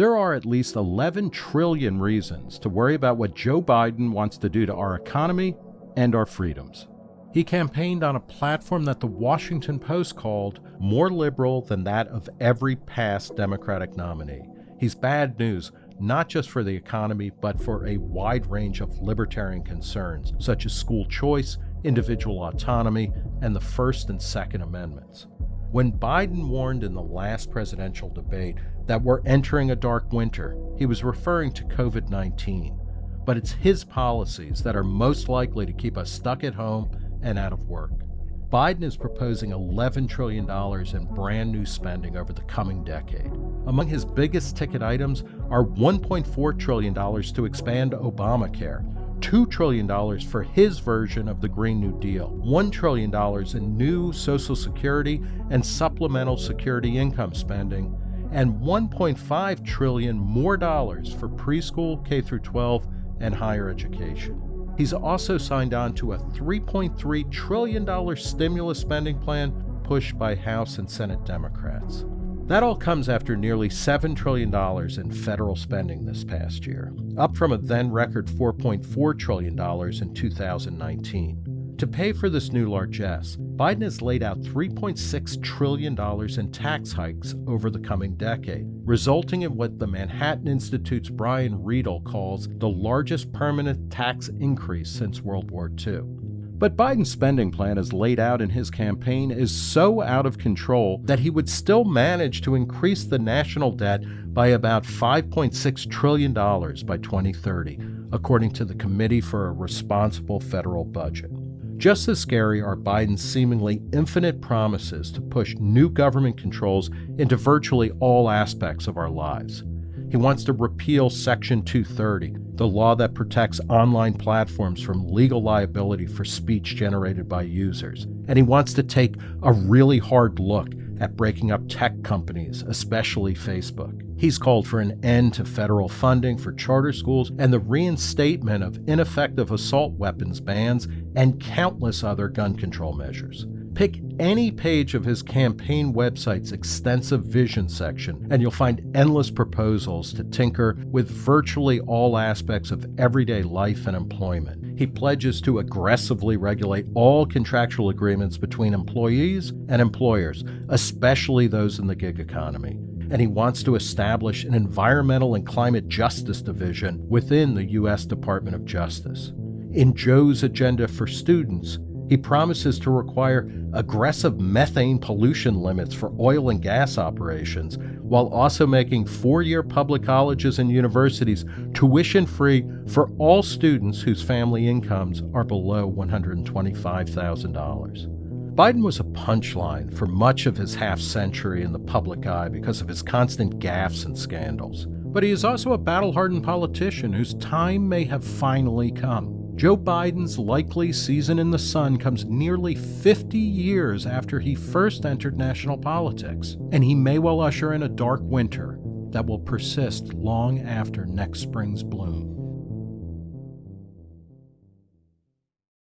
There are at least 11 trillion reasons to worry about what Joe Biden wants to do to our economy and our freedoms. He campaigned on a platform that the Washington Post called more liberal than that of every past Democratic nominee. He's bad news, not just for the economy, but for a wide range of libertarian concerns, such as school choice, individual autonomy, and the First and Second Amendments. When Biden warned in the last presidential debate that we're entering a dark winter, he was referring to COVID 19. But it's his policies that are most likely to keep us stuck at home and out of work. Biden is proposing $11 trillion in brand new spending over the coming decade. Among his biggest ticket items are $1.4 trillion to expand Obamacare, $2 trillion for his version of the Green New Deal, $1 trillion in new Social Security and supplemental security income spending, and 1.5 trillion more dollars for preschool, K through 12, and higher education. He's also signed on to a $3.3 trillion stimulus spending plan pushed by House and Senate Democrats. That all comes after nearly $7 trillion in federal spending this past year, up from a then record $4.4 trillion in 2019. To pay for this new largesse, Biden has laid out $3.6 trillion in tax hikes over the coming decade, resulting in what the Manhattan Institute's Brian Riedl calls the largest permanent tax increase since World War II. But Biden's spending plan as laid out in his campaign is so out of control that he would still manage to increase the national debt by about $5.6 trillion by 2030, according to the Committee for a Responsible Federal Budget. Just as scary are Biden's seemingly infinite promises to push new government controls into virtually all aspects of our lives. He wants to repeal Section 230, the law that protects online platforms from legal liability for speech generated by users. And he wants to take a really hard look at breaking up tech companies, especially Facebook. He's called for an end to federal funding for charter schools and the reinstatement of ineffective assault weapons bans and countless other gun control measures. Pick any page of his campaign website's extensive vision section, and you'll find endless proposals to tinker with virtually all aspects of everyday life and employment. He pledges to aggressively regulate all contractual agreements between employees and employers, especially those in the gig economy and he wants to establish an environmental and climate justice division within the U.S. Department of Justice. In Joe's agenda for students, he promises to require aggressive methane pollution limits for oil and gas operations, while also making four year public colleges and universities tuition free for all students whose family incomes are below $125,000. Biden was a punchline for much of his half century in the public eye because of his constant gaffes and scandals. But he is also a battle hardened politician whose time may have finally come. Joe Biden's likely season in the sun comes nearly 50 years after he first entered national politics, and he may well usher in a dark winter that will persist long after next spring's bloom.